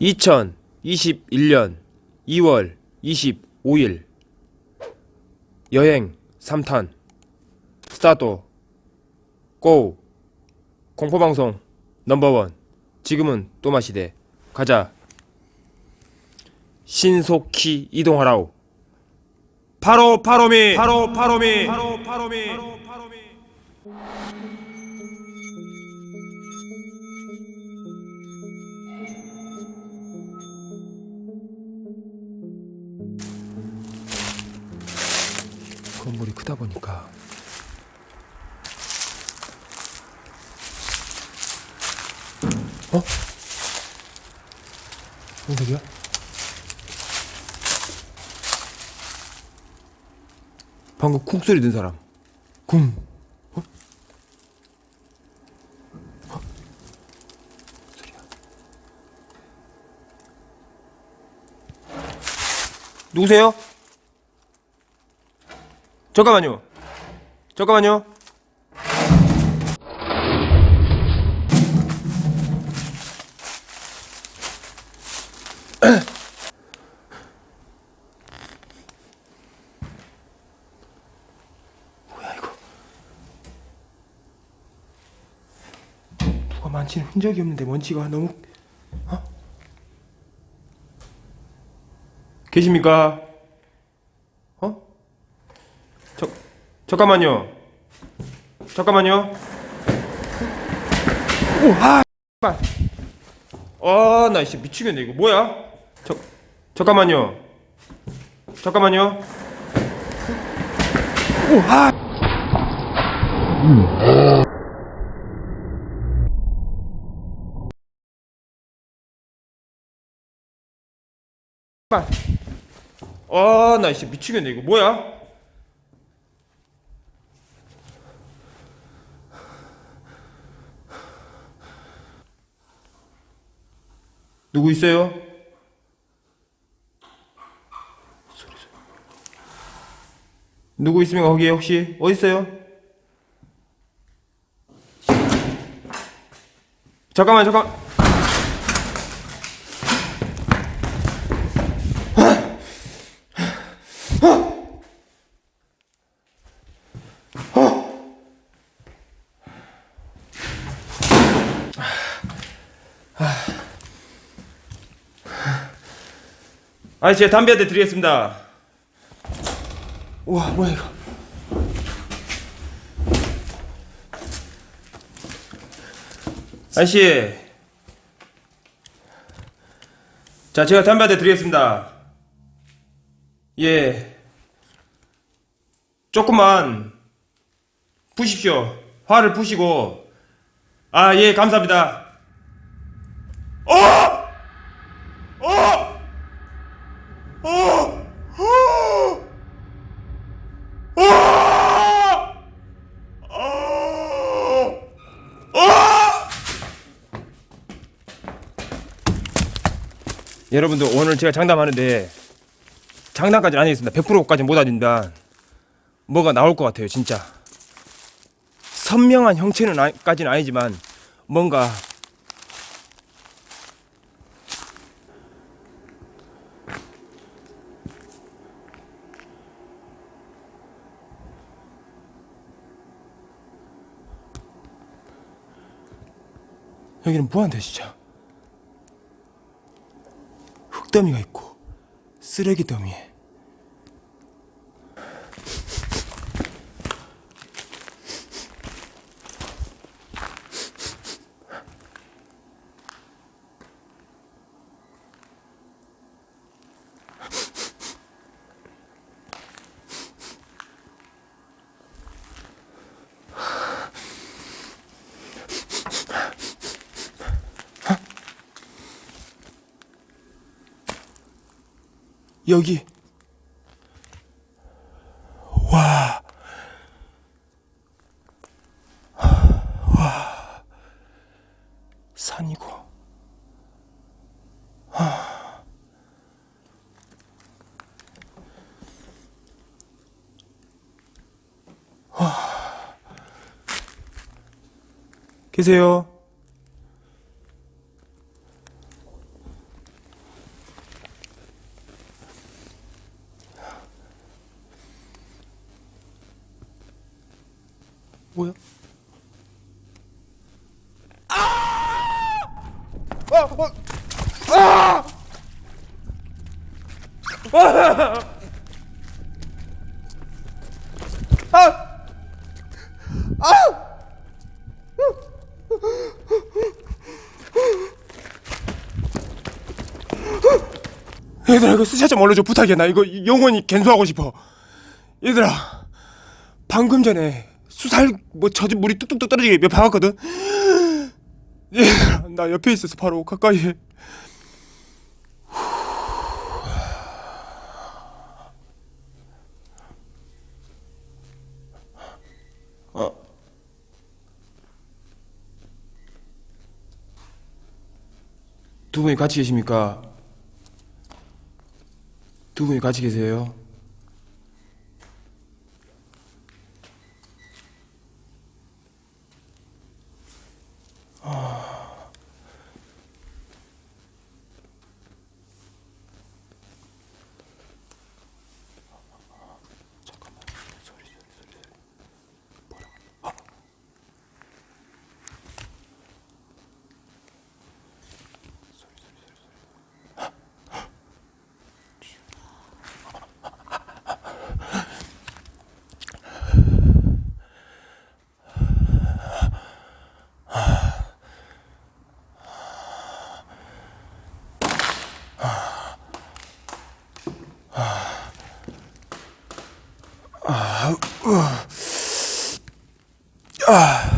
2021년 2월 25일 여행 3탄. 스타트. Go. 공포방송 number one. 지금은 또마시대. 가자. 신속히 이동하라오. 바로 follow me. 바로 follow me. 바로 follow me 건물이 크다 보니까 어? 뭔 소리야? 방금 쿵 소리 든 사람 쿵 어? 어? 누구세요? 잠깐만요. 잠깐만요. 뭐야 이거? 누가 만지는 흔적이 없는데 먼지가 너무 어? 계십니까? 어? 저, 잠깐만요. 잠깐만요. 오, 아, 발. 아, 나 진짜 미치겠네. 이거 뭐야? 저, 잠깐만요. 잠깐만요. 오, 아. 발. 아, 나 진짜 미치겠네. 이거 뭐야? 누구 있어요? 누구 있으면 거기에 혹시 어디 있어요? 잠깐만 잠깐. 아니 제가 담배 한 대 드리겠습니다. 우와 뭐야 이거? 아저씨, 자 제가 담배 한 대 드리겠습니다. 예, 조금만 푸십시오. 화를 푸시고. 아 예 감사합니다. 어! 어! 어! 어! 어! 어! 어! 여러분들 오늘 제가 장담하는데 장담까지는 아니겠습니다. 100%까지는 못 아닙니다. 뭐가 나올 것 같아요, 진짜. 선명한 형체는 아, 까지는 아니지만 뭔가 여기는 뭐한데 진짜 흙더미가 있고 쓰레기 더미에 여기 와. 와. 산이고. 아. 와. 계세요? 뭐야? 아! 어, 어. 아! 아! 아! 얘들아 이거 스샷 좀 올려줘 부탁이야 나 이거 영원히 갠수하고 싶어 얘들아 방금 전에 수살 뭐 젖은 물이 뚝뚝뚝 떨어지게 몇 박았거든 얘들아 나 옆에 있어서 바로 가까이 해 어. 두 분이 같이 계십니까? 두 분이 같이 계세요? 아,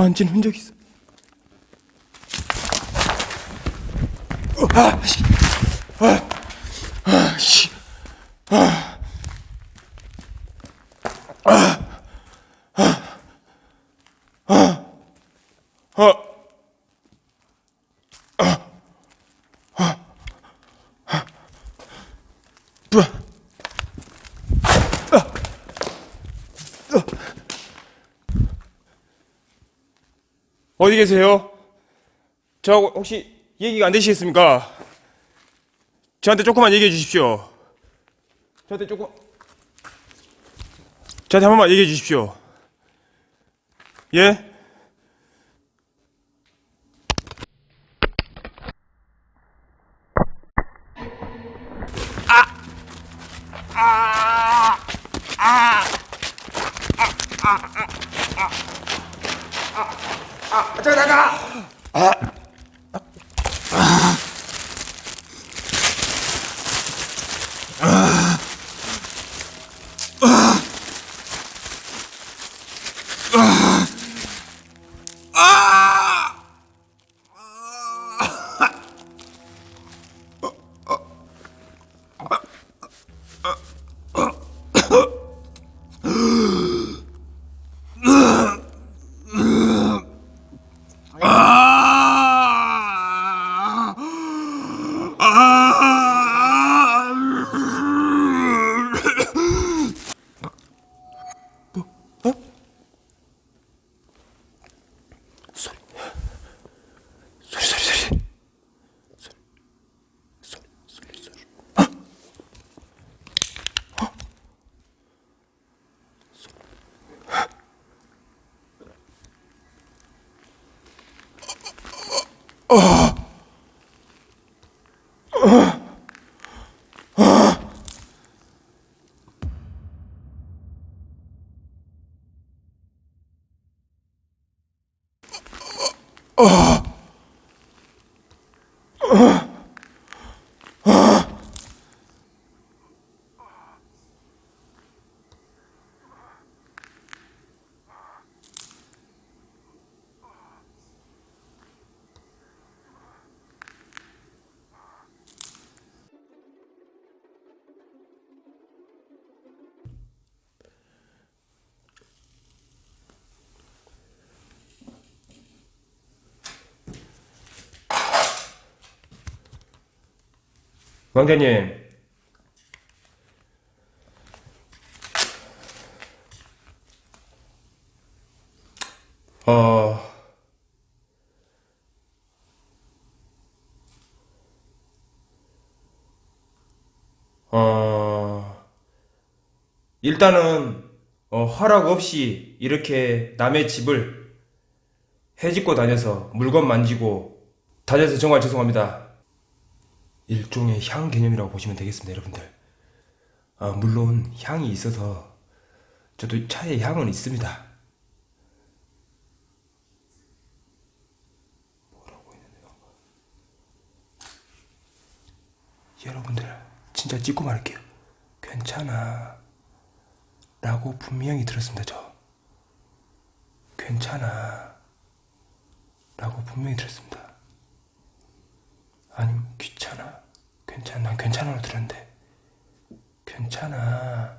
만진 흔적 있어. 어, 아, 씨. 아, 아, 씨. 아, 아, 뿌아. 어디 계세요? 저하고 혹시 얘기가 안 되시겠습니까? 저한테 조금만 얘기해 주십시오. 저한테 조금 저한테 한 번만 얘기해 주십시오. 예? oh 왕자님. 어, 어, 일단은, 어, 허락 없이 이렇게 남의 집을 해집고 다녀서 물건 만지고 다녀서 정말 죄송합니다. 일종의 향 개념이라고 보시면 되겠습니다, 여러분들. 아, 물론 향이 있어서 저도 차에 향은 있습니다. 뭐라고 했는데 여러분들 진짜 찍고 말할게요. 괜찮아. 라고 분명히 들었습니다, 저. 괜찮아. 라고 분명히 들었습니다. 아니면 귀찮아. 괜찮아. 난 괜찮아로 들었는데. 괜찮아.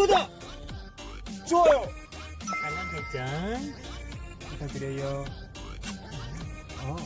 구독! 좋아요! 알람 설정 부탁드려요. 어,